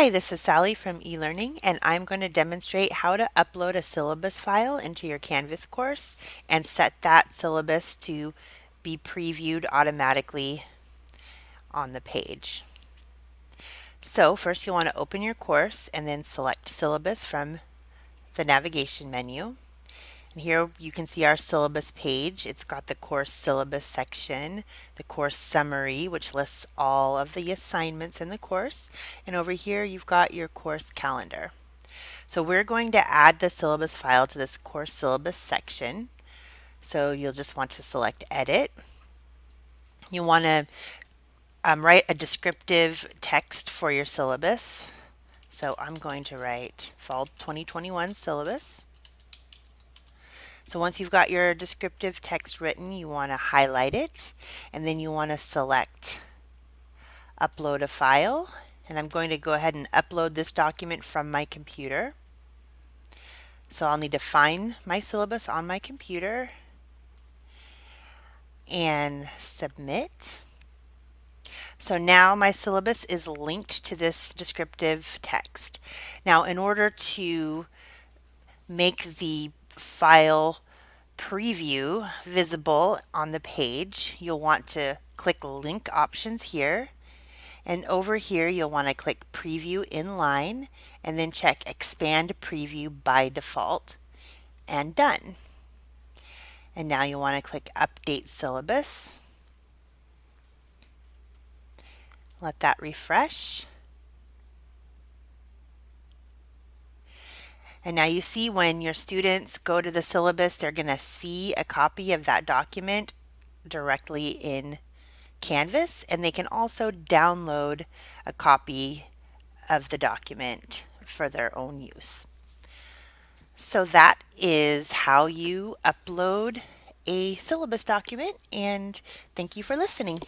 Hi, this is Sally from eLearning and I'm going to demonstrate how to upload a syllabus file into your Canvas course and set that syllabus to be previewed automatically on the page. So first you'll want to open your course and then select syllabus from the navigation menu. And here you can see our syllabus page. It's got the course syllabus section, the course summary, which lists all of the assignments in the course. And over here you've got your course calendar. So we're going to add the syllabus file to this course syllabus section. So you'll just want to select edit. You want to um, write a descriptive text for your syllabus. So I'm going to write Fall 2021 syllabus. So once you've got your descriptive text written, you want to highlight it and then you want to select upload a file. And I'm going to go ahead and upload this document from my computer. So I'll need to find my syllabus on my computer and submit. So now my syllabus is linked to this descriptive text. Now in order to make the file preview visible on the page, you'll want to click link options here. And over here, you'll want to click preview inline and then check expand preview by default and done. And now you'll want to click update syllabus. Let that refresh. And now you see when your students go to the syllabus, they're going to see a copy of that document directly in Canvas, and they can also download a copy of the document for their own use. So that is how you upload a syllabus document, and thank you for listening.